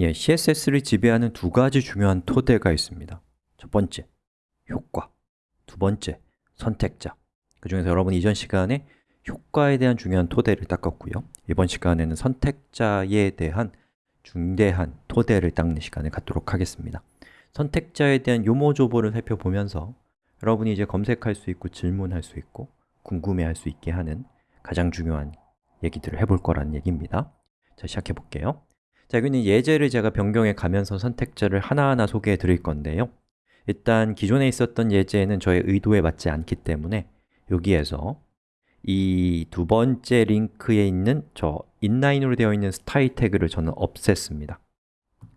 예, CSS를 지배하는 두 가지 중요한 토대가 있습니다. 첫 번째, 효과. 두 번째, 선택자. 그 중에서 여러분 이전 시간에 효과에 대한 중요한 토대를 닦았고요. 이번 시간에는 선택자에 대한 중대한 토대를 닦는 시간을 갖도록 하겠습니다. 선택자에 대한 요모조보를 살펴보면서 여러분이 이제 검색할 수 있고 질문할 수 있고 궁금해할 수 있게 하는 가장 중요한 얘기들을 해볼 거라는 얘기입니다. 자, 시작해 볼게요 자, 여기는 예제를 제가 변경해 가면서 선택자를 하나하나 소개해 드릴 건데요. 일단 기존에 있었던 예제는 저의 의도에 맞지 않기 때문에 여기에서 이 두 번째 링크에 있는 저 인라인으로 되어 있는 스타일 태그를 저는 없앴습니다.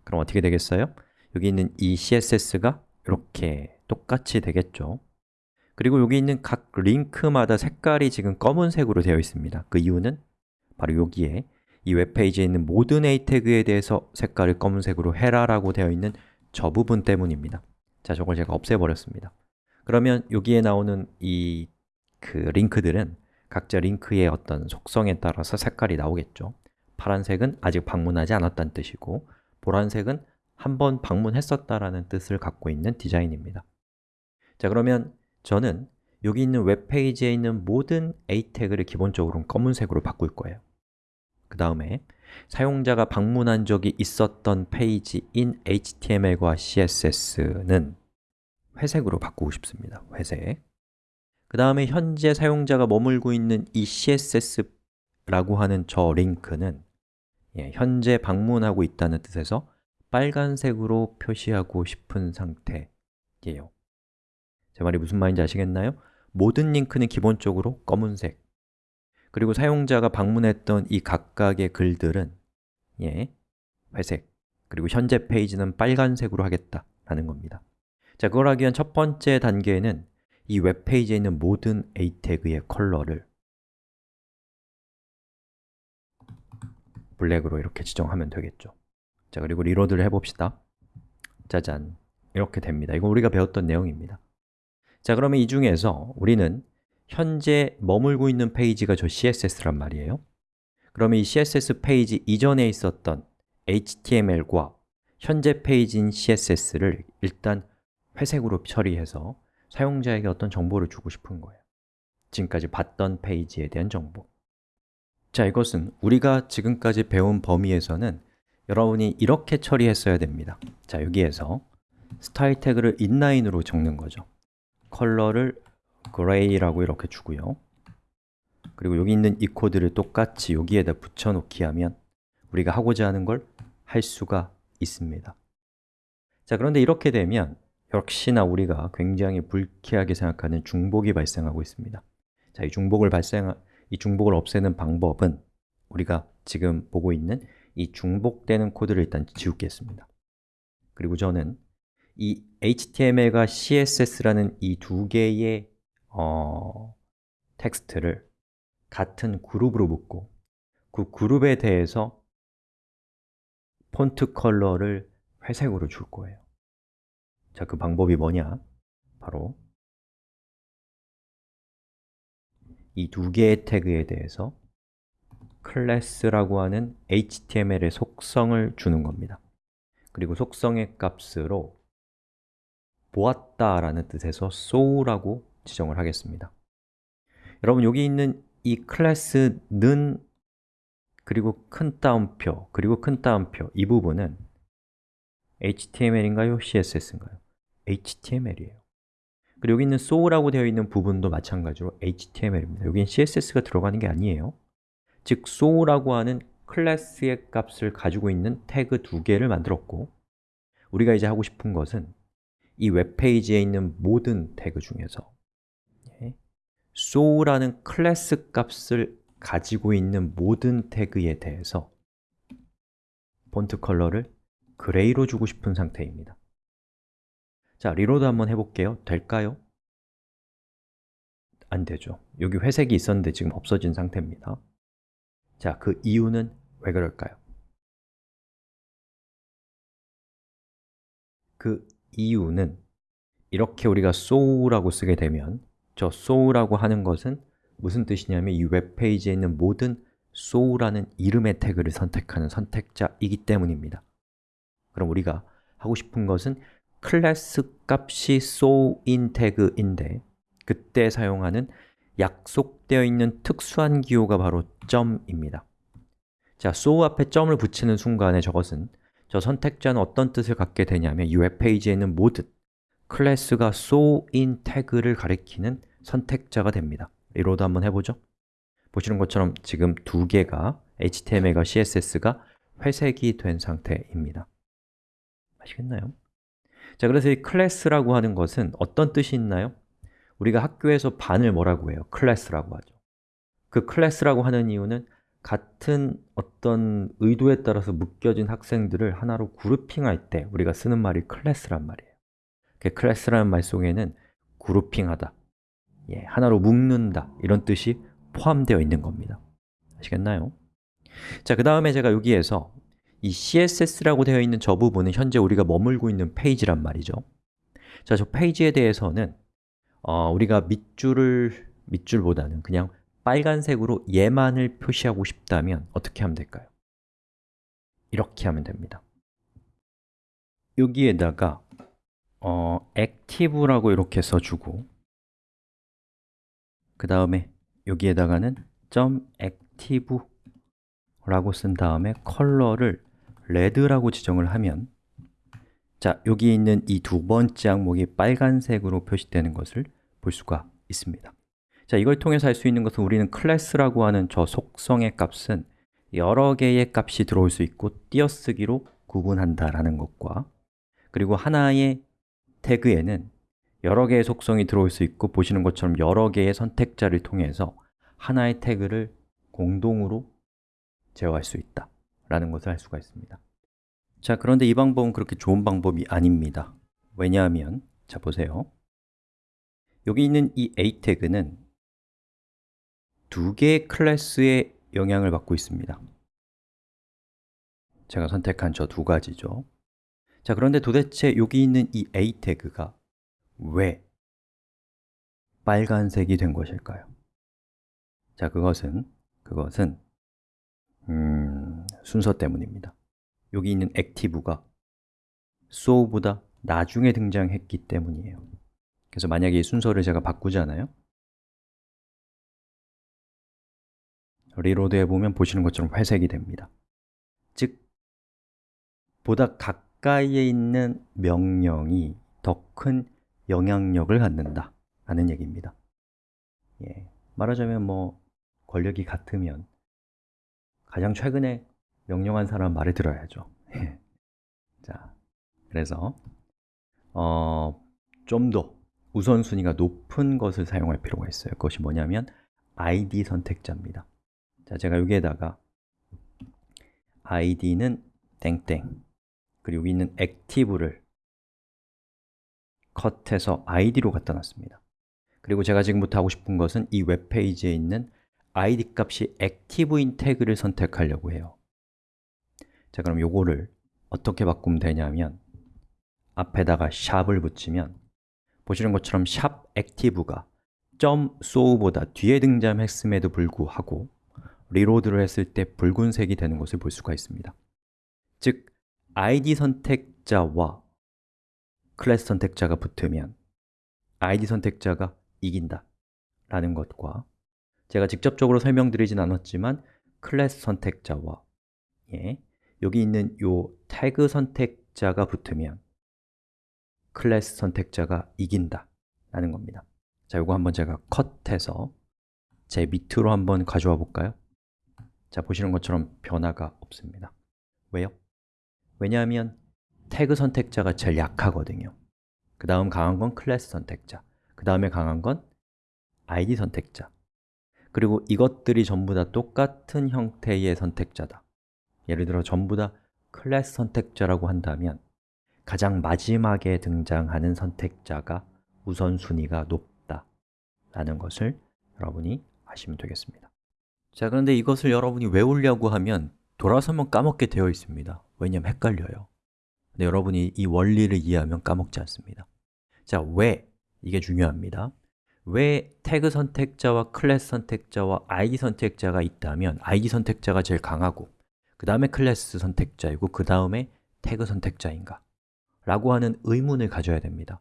그럼 어떻게 되겠어요? 여기 있는 이 CSS가 이렇게 똑같이 되겠죠. 그리고 여기 있는 각 링크마다 색깔이 지금 검은색으로 되어 있습니다. 그 이유는 바로 여기에 이 웹페이지에 있는 모든 A 태그에 대해서 색깔을 검은색으로 해라 라고 되어 있는 저 부분 때문입니다. 자, 저걸 제가 없애버렸습니다. 그러면 여기에 나오는 이 그 링크들은 각자 링크의 어떤 속성에 따라서 색깔이 나오겠죠. 파란색은 아직 방문하지 않았다는 뜻이고 보라색은 한 번 방문했었다라는 뜻을 갖고 있는 디자인입니다. 자, 그러면 저는 여기 있는 웹페이지에 있는 모든 A 태그를 기본적으로 검은색으로 바꿀 거예요 그 다음에 사용자가 방문한 적이 있었던 페이지인 HTML과 CSS는 회색으로 바꾸고 싶습니다. 회색. 그 다음에 현재 사용자가 머물고 있는 이 CSS라고 하는 저 링크는 예, 현재 방문하고 있다는 뜻에서 빨간색으로 표시하고 싶은 상태예요. 제 말이 무슨 말인지 아시겠나요? 모든 링크는 기본적으로 검은색 그리고 사용자가 방문했던 이 각각의 글들은 예, 회색 그리고 현재 페이지는 빨간색으로 하겠다라는 겁니다. 자, 그걸 하기 위한 첫 번째 단계는 이 웹페이지에 있는 모든 A 태그의 컬러를 블랙으로 이렇게 지정하면 되겠죠. 자, 그리고 reload를 해봅시다. 짜잔, 이렇게 됩니다. 이건 우리가 배웠던 내용입니다. 자, 그러면 이 중에서 우리는 현재 머물고 있는 페이지가 저 CSS란 말이에요. 그러면 이 CSS 페이지 이전에 있었던 HTML과 현재 페이지인 CSS를 일단 회색으로 처리해서 사용자에게 어떤 정보를 주고 싶은 거예요. 지금까지 봤던 페이지에 대한 정보. 자, 이것은 우리가 지금까지 배운 범위에서는 여러분이 이렇게 처리했어야 됩니다. 자, 여기에서 스타일 태그를 inline으로 적는 거죠. 컬러를 gray라고 이렇게 주고요. 그리고 여기 있는 이 코드를 똑같이 여기에다 붙여놓기 하면 우리가 하고자 하는 걸 할 수가 있습니다. 자, 그런데 이렇게 되면 역시나 우리가 굉장히 불쾌하게 생각하는 중복이 발생하고 있습니다. 자, 이 중복을 발생 이 중복을 없애는 방법은 우리가 지금 보고 있는 이 중복되는 코드를 일단 지우겠습니다. 그리고 저는 이 HTML과 CSS라는 이 두 개의 어, 텍스트를 같은 그룹으로 묶고 그 그룹에 대해서 폰트 컬러를 회색으로 줄 거예요 자, 그 방법이 뭐냐? 바로 이 두 개의 태그에 대해서 클래스라고 하는 HTML의 속성을 주는 겁니다 그리고 속성의 값으로 보았다 라는 뜻에서 saw라고 지정을 하겠습니다 여러분 여기 있는 이 클래스는 그리고 큰 따옴표, 그리고 큰 따옴표 이 부분은 HTML인가요? CSS인가요? HTML이에요 그리고 여기 있는 so라고 되어 있는 부분도 마찬가지로 HTML입니다 여기는 CSS가 들어가는 게 아니에요 즉, so라고 하는 클래스의 값을 가지고 있는 태그 두 개를 만들었고 우리가 이제 하고 싶은 것은 이 웹페이지에 있는 모든 태그 중에서 saw라는 클래스 값을 가지고 있는 모든 태그에 대해서 폰트 컬러를 gray로 주고 싶은 상태입니다 자, reload 한번 해볼게요. 될까요? 안 되죠. 여기 회색이 있었는데 지금 없어진 상태입니다 자, 그 이유는 왜 그럴까요? 그 이유는 이렇게 우리가 so라고 쓰게 되면 저 so라고 하는 것은 무슨 뜻이냐면 이 웹페이지에 있는 모든 so라는 이름의 태그를 선택하는 선택자이기 때문입니다. 그럼 우리가 하고 싶은 것은 클래스 값이 soIn 태그인데 그때 사용하는 약속되어 있는 특수한 기호가 바로 점입니다. 자, so 앞에 점을 붙이는 순간에 저것은 저 선택자는 어떤 뜻을 갖게 되냐면 이 웹페이지에 있는 모든 클래스가 saw인 태그를 가리키는 선택자가 됩니다 reload 한번 해보죠 보시는 것처럼 지금 두 개가 HTML과 CSS가 회색이 된 상태입니다 아시겠나요? 자, 그래서 이 클래스라고 하는 것은 어떤 뜻이 있나요? 우리가 학교에서 반을 뭐라고 해요? 클래스라고 하죠 그 클래스라고 하는 이유는 같은 어떤 의도에 따라서 묶여진 학생들을 하나로 그룹핑할 때 우리가 쓰는 말이 클래스란 말이에요 그 클래스라는 말 속에는 그룹핑하다, 예, 하나로 묶는다 이런 뜻이 포함되어 있는 겁니다 아시겠나요? 자, 그 다음에 제가 여기에서 이 CSS라고 되어 있는 저 부분은 현재 우리가 머물고 있는 페이지란 말이죠 자, 저 페이지에 대해서는 어, 우리가 밑줄을, 밑줄보다는 그냥 빨간색으로 얘만을 표시하고 싶다면 어떻게 하면 될까요? 이렇게 하면 됩니다 여기에다가 어, active라고 이렇게 써주고 그 다음에 여기에다가는 .active 라고 쓴 다음에 컬러를 레드라고 지정을 하면 자, 여기 있는 이 두 번째 항목이 빨간색으로 표시되는 것을 볼 수가 있습니다. 자, 이걸 통해서 할 수 있는 것은 우리는 클래스라고 하는 저 속성의 값은 여러 개의 값이 들어올 수 있고 띄어쓰기로 구분한다라는 것과 그리고 하나의 태그에는 여러 개의 속성이 들어올 수 있고 보시는 것처럼 여러 개의 선택자를 통해서 하나의 태그를 공동으로 제어할 수 있다 라는 것을 알 수가 있습니다. 자, 그런데 이 방법은 그렇게 좋은 방법이 아닙니다. 왜냐하면, 자 보세요. 여기 있는 이 a 태그는 두 개의 클래스의 영향을 받고 있습니다. 제가 선택한 저 두 가지죠. 자, 그런데 도대체 여기 있는 이 a 태그가 왜 빨간색이 된 것일까요? 자, 그것은 그것은 음, 순서 때문입니다. 여기 있는 active가 saw보다 나중에 등장했기 때문이에요. 그래서 만약에 이 순서를 제가 바꾸잖아요. reload 해보면 보시는 것처럼 회색이 됩니다. 즉, 보다 가까이에 있는 명령이 더 큰 영향력을 갖는다 라는 얘기입니다. 예, 말하자면 뭐 권력이 같으면 가장 최근에 명령한 사람 말을 들어야죠. 예. 자, 그래서 어, 좀 더 우선순위가 높은 것을 사용할 필요가 있어요. 그것이 뭐냐면 id 선택자입니다. 자, 제가 여기에다가 id는 땡땡 그리고 여기 있는 active를 컷해서 id로 갖다 놨습니다. 그리고 제가 지금부터 하고 싶은 것은 이 웹페이지에 있는 id 값이 active인 태그를 선택하려고 해요. 자, 그럼 요거를 어떻게 바꾸면 되냐면 앞에다가 샵을 붙이면 보시는 것처럼 샵 active가 .so보다 뒤에 등장했음에도 불구하고 리로드를 했을 때 붉은색이 되는 것을 볼 수가 있습니다. 즉, id 선택자와 클래스 선택자가 붙으면 id 선택자가 이긴다 라는 것과 제가 직접적으로 설명드리진 않았지만 클래스 선택자와 예, 여기 있는 요 태그 선택자가 붙으면 클래스 선택자가 이긴다 라는 겁니다 자, 이거 한번 제가 컷해서 제 밑으로 한번 가져와 볼까요? 자, 보시는 것처럼 변화가 없습니다 왜요? 왜냐하면 태그 선택자가 제일 약하거든요. 그 다음 강한 건 클래스 선택자. 그 다음에 강한 건 id 선택자. 그리고 이것들이 전부 다 똑같은 형태의 선택자다. 예를 들어 전부 다 클래스 선택자라고 한다면 가장 마지막에 등장하는 선택자가 우선순위가 높다 라는 것을 여러분이 아시면 되겠습니다. 자, 그런데 이것을 여러분이 외우려고 하면 돌아서면 까먹게 되어 있습니다. 왜냐하면 헷갈려요 근데 여러분이 이 원리를 이해하면 까먹지 않습니다 자, 왜? 이게 중요합니다 왜 태그 선택자와 클래스 선택자와 id 선택자가 있다면 id 선택자가 제일 강하고 그 다음에 클래스 선택자이고 그 다음에 태그 선택자인가? 라고 하는 의문을 가져야 됩니다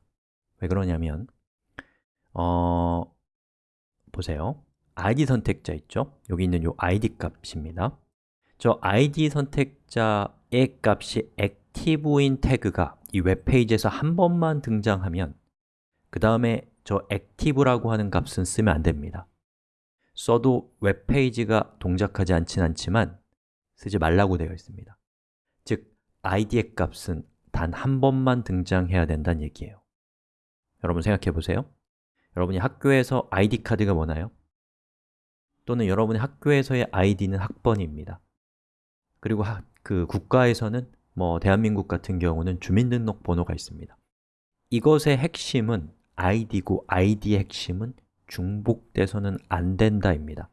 왜 그러냐면 어, 보세요 id 선택자 있죠? 여기 있는 이 id 값입니다 저 id 선택자의 값이 액티브인 태그가 이 웹페이지에서 한 번만 등장하면 그 다음에 저 active라고 하는 값은 쓰면 안 됩니다. 써도 웹페이지가 동작하지 않진 않지만 쓰지 말라고 되어 있습니다. 즉, id의 값은 단 한 번만 등장해야 된다는 얘기예요. 여러분 생각해 보세요. 여러분이 학교에서 id 카드가 뭐나요? 또는 여러분의 학교에서의 id는 학번입니다. 그리고 하, 그 국가에서는 뭐 대한민국 같은 경우는 주민등록번호가 있습니다. 이것의 핵심은 id고 id의 핵심은 중복돼서는 안 된다입니다.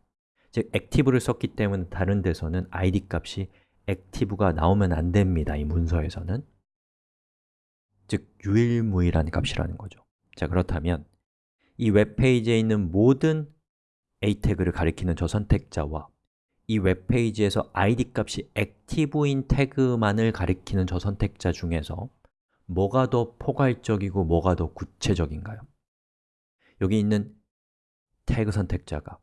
즉, active를 썼기 때문에 다른 데서는 id 값이 active가 나오면 안 됩니다 이 문서에서는. 즉, 유일무이라는 값이라는 거죠. 자, 그렇다면 이 웹페이지에 있는 모든 a 태그를 가리키는 저 선택자와 이 웹페이지에서 id 값이 active인 태그만을 가리키는 저 선택자 중에서 뭐가 더 포괄적이고 뭐가 더 구체적인가요? 여기 있는 태그 선택자가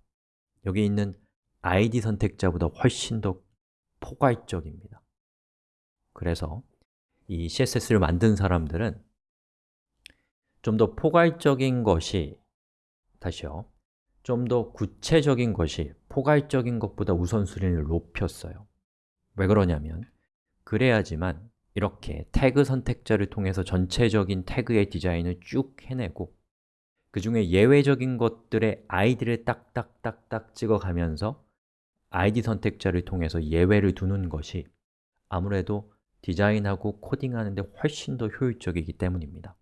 여기 있는 id 선택자보다 훨씬 더 포괄적입니다 그래서 이 CSS를 만든 사람들은 좀 더 포괄적인 것이 다시요 좀 더 구체적인 것이 포괄적인 것보다 우선순위를 높였어요. 왜 그러냐면 그래야지만 이렇게 태그 선택자를 통해서 전체적인 태그의 디자인을 쭉 해내고 그 중에 예외적인 것들의 아이디를 딱딱딱딱 찍어가면서 아이디 선택자를 통해서 예외를 두는 것이 아무래도 디자인하고 코딩하는 데 훨씬 더 효율적이기 때문입니다.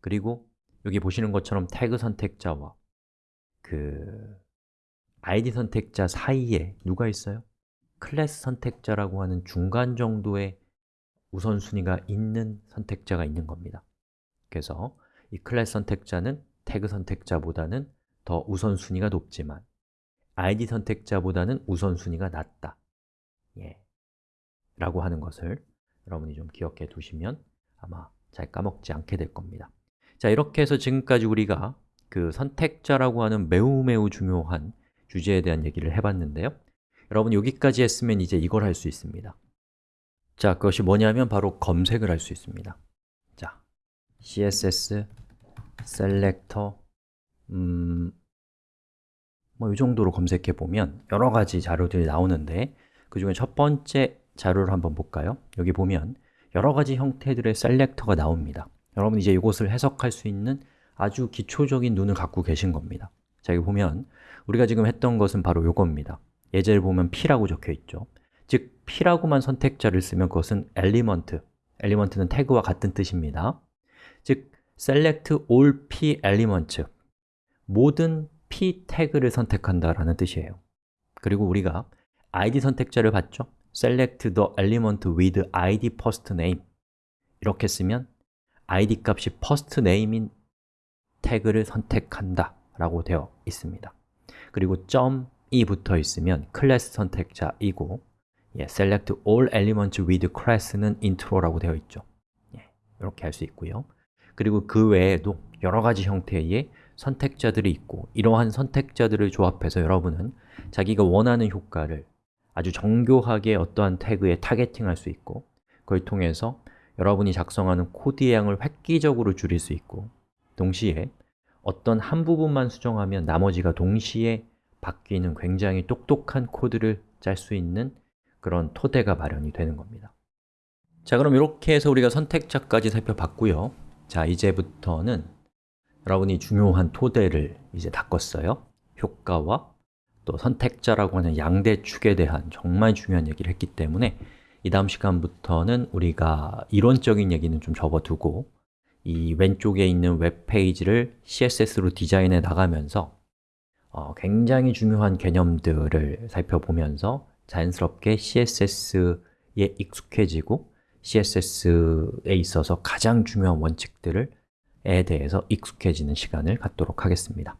그리고 여기 보시는 것처럼 태그 선택자와 그 아이디 선택자 사이에 누가 있어요? 클래스 선택자라고 하는 중간 정도의 우선순위가 있는 선택자가 있는 겁니다 그래서 이 클래스 선택자는 태그 선택자보다는 더 우선순위가 높지만 id 선택자보다는 우선순위가 낮다 예. 라고 하는 것을 여러분이 좀 기억해 두시면 아마 잘 까먹지 않게 될 겁니다 자, 이렇게 해서 지금까지 우리가 그 선택자라고 하는 매우 매우 중요한 주제에 대한 얘기를 해봤는데요. 여러분 여기까지 했으면 이제 이걸 할 수 있습니다. 자, 그것이 뭐냐면 바로 검색을 할 수 있습니다. 자, css selector 음, 뭐 이 정도로 검색해 보면 여러 가지 자료들이 나오는데 그 중에 첫 번째 자료를 한번 볼까요? 여기 보면 여러 가지 형태들의 셀렉터가 나옵니다. 여러분 이제 이것을 해석할 수 있는 아주 기초적인 눈을 갖고 계신 겁니다. 자, 여기 보면 우리가 지금 했던 것은 바로 이겁니다. 예제를 보면 p라고 적혀 있죠. 즉, p라고만 선택자를 쓰면 그것은 element, element는 태그와 같은 뜻입니다. 즉, select all p elements 모든 p 태그를 선택한다라는 뜻이에요. 그리고 우리가 id 선택자를 봤죠? select the element with id first name. 이렇게 쓰면 id 값이 first name인 태그를 선택한다 라고 되어 있습니다 그리고 점이 붙어 있으면 클래스 선택자이고 예, select all elements with class는 intro라고 되어 있죠. 예, 이렇게 할 수 있고요. 그리고 그 외에도 여러 가지 형태의 선택자들이 있고 이러한 선택자들을 조합해서 여러분은 자기가 원하는 효과를 아주 정교하게 어떠한 태그에 targeting할 수 있고 그걸 통해서 여러분이 작성하는 코드의 양을 획기적으로 줄일 수 있고 동시에 어떤 한 부분만 수정하면 나머지가 동시에 바뀌는 굉장히 똑똑한 코드를 짤 수 있는 그런 토대가 마련이 되는 겁니다. 자 그럼 이렇게 해서 우리가 선택자까지 살펴봤고요. 자 이제부터는 여러분이 중요한 토대를 이제 닦았어요. 효과와 또 선택자라고 하는 양대 축에 대한 정말 중요한 얘기를 했기 때문에 이 다음 시간부터는 우리가 이론적인 얘기는 좀 접어두고 이 왼쪽에 있는 웹페이지를 CSS로 디자인해 나가면서 어, 굉장히 중요한 개념들을 살펴보면서 자연스럽게 CSS에 익숙해지고 CSS에 있어서 가장 중요한 원칙들에 대해서 익숙해지는 시간을 갖도록 하겠습니다